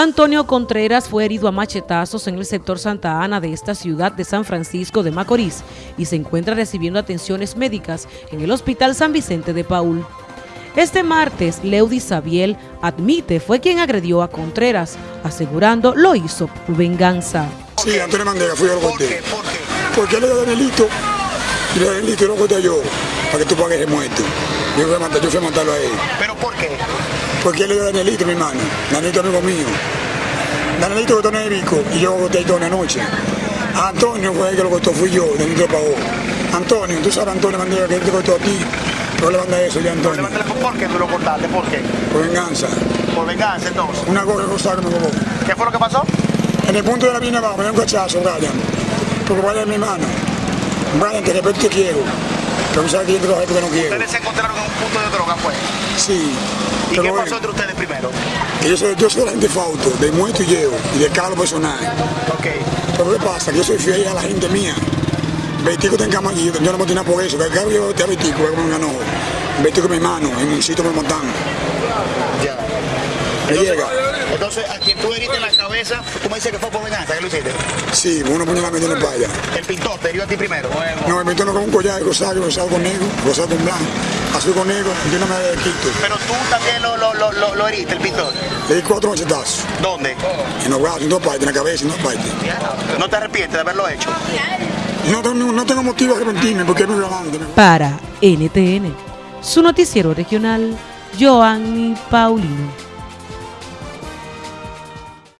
Antonio Contreras fue herido a machetazos en el sector Santa Ana de esta ciudad de San Francisco de Macorís y se encuentra recibiendo atenciones médicas en el Hospital San Vicente de Paul. Este martes, Leudi Sabiel admite fue quien agredió a Contreras, asegurando lo hizo por venganza. Sí, Antonio Mandela, fui yo lo conté. ¿Por qué? ¿Por qué? Porque él le da Danilito, y le y lo conté yo, para que tú pagues el muerto. Yo fui a matar- yo fui a matarlo a él. ¿Pero por qué? Porque él le da Danilito, mi hermano. Danilito amigo mío. Danilito cortó en el bico y yo corté todo una noche. A Antonio fue el que lo cortó, fui yo, Danilito lo pagó. Antonio, tú sabes Antonio Mandela que él te cortó a ti. No le manda eso ya Antonio. ¿Por qué tú lo cortaste? ¿Por qué? Por venganza. Por venganza, entonces. Una gorra rosada que me robó. ¿Qué fue lo que pasó? En el punto de la viña abajo me dio un cachazo, Brian. Porque Brian es mi hermano. Brian, te respeto te quiero. Pero tú sabes que yo lo porque no quiero. Ustedes se encontraron en un punto de droga, pues. Sí. ¿Y qué pasó entre ustedes primero? que yo soy, yo soy la gente fauto, de muerto y llevo, y de carro personal. Ok. Pero ¿qué pasa? Que yo soy fiel a la gente mía. Vestico está en cama yo no me tenía por eso, que el carro yo te a Vestico, que como ganó. Vestico mi hermano, en un sitio me lo montan. Ya. Llega. Entonces, a quien tú heriste en la cabeza, tú me dices que fue por venganza, ¿qué lo hiciste? Sí, uno ponía la mente en el playa. El pintor te hirió a ti primero. No, me meto con un collar rosado, rosado con negro, rosado con blanco, azul con negro, y yo no me quito. Pero tú también lo, lo, lo, lo, lo heriste, el pintor. Le di cuatro machetazos. ¿Dónde? En los brazos, en dos partes, en la cabeza, en dos partes. ¿No te arrepientes de haberlo hecho? No tengo, no tengo motivo de arrepentirme porque es muy grande. Para NTN, su noticiero regional, Joanny Paulino.